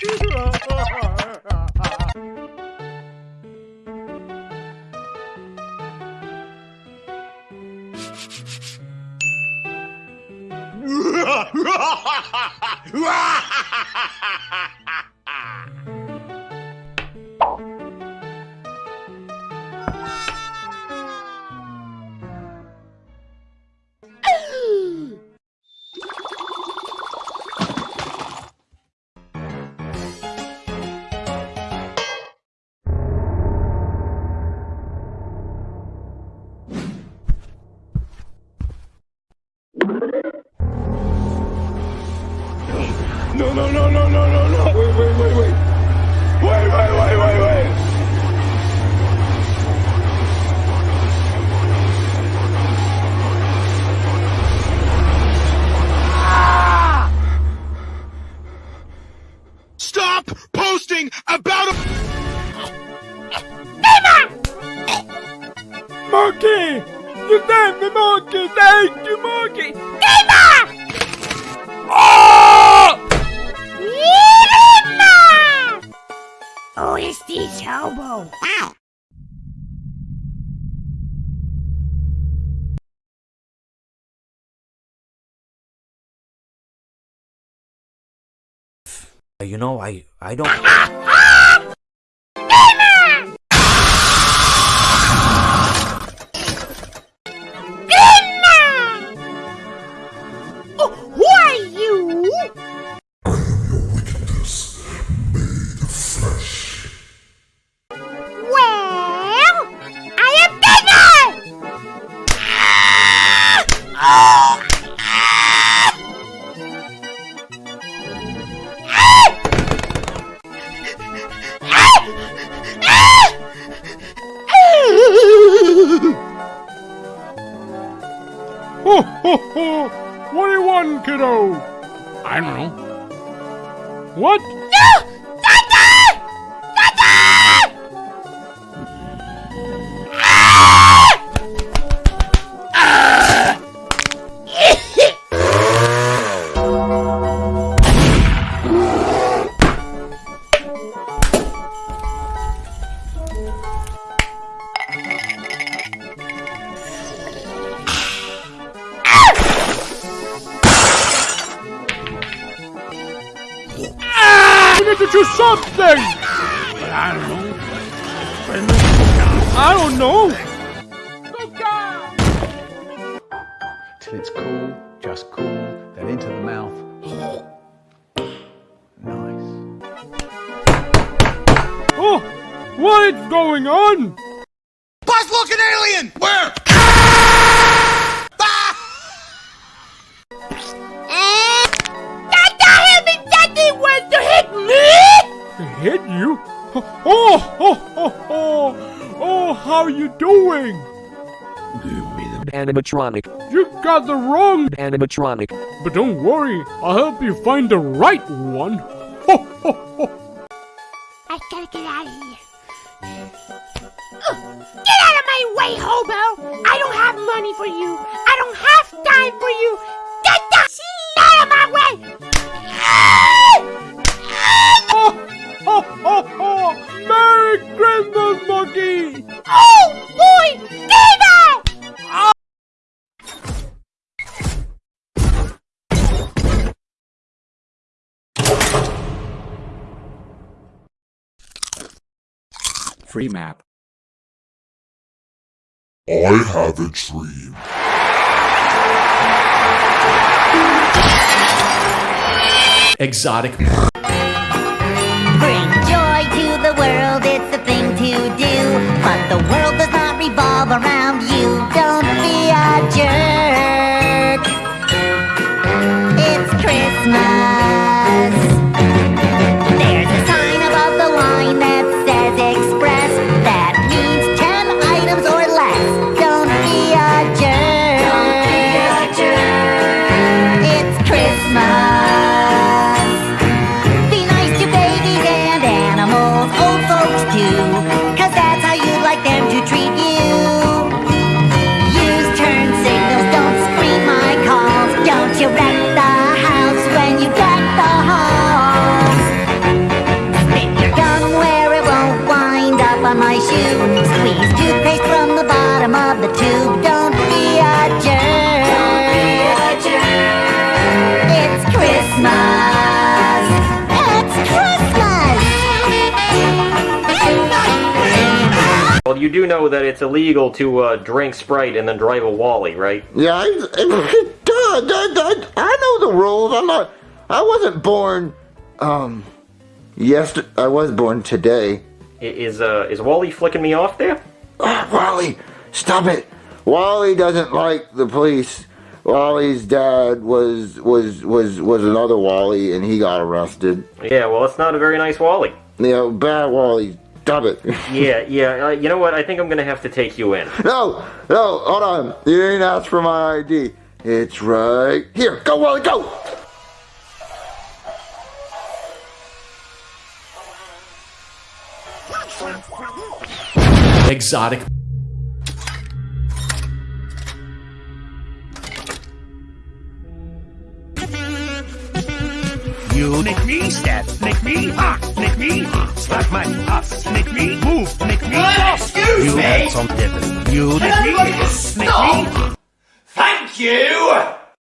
Ha ha ha ha ha! No, no, no, no, no, no, no. Wait, wait, wait, wait. Wait, wait, wait, wait, wait. Stop posting about a. Monkey! You damn the monkey! Thank you, monkey! Who You know, I I don't. Ho, ho, ho! What do you want, kiddo? I don't know. What? Ah! I need to do something! But I don't know. I don't know. till it's cool, just cool, then into the mouth. Nice. Oh, what is going on? Boss looking alien! Where? Hit you? Oh, oh, oh, oh, oh, how you doing? Give me the Animatronic. You got the wrong, Animatronic. but don't worry, I'll help you find the right one. Ho, ho, ho. I gotta get out of here. Ugh, Get out of my way, hobo! I don't have money for you. I don't have time for you. Get the shit out of my way! Free map. I have a dream. Exotic. Bring joy to the world, it's the thing to do. But the world does not revolve around you. Don't be a jerk. It's Christmas. Well, you do know that it's illegal to uh, drink Sprite and then drive a Wally, right? Yeah, I, I, I know the rules. I'm not. I wasn't born. Um, yes, I was born today. Is uh, is Wally flicking me off there? Ah, Wally, stop it! Wally doesn't like the police. Wally's dad was was was was another Wally, and he got arrested. Yeah, well, it's not a very nice Wally. You know, bad Wally. Stop it. Yeah, yeah. Uh, you know what? I think I'm gonna have to take you in. no, no, hold on. You didn't ask for my ID. It's right here. Go, Wally, go. Exotic. You nick me, stab, nick me, ha, nick me, slap my ass, nick me, move, nick me, excuse you me. had some different. You nick me, stop? me. Thank you!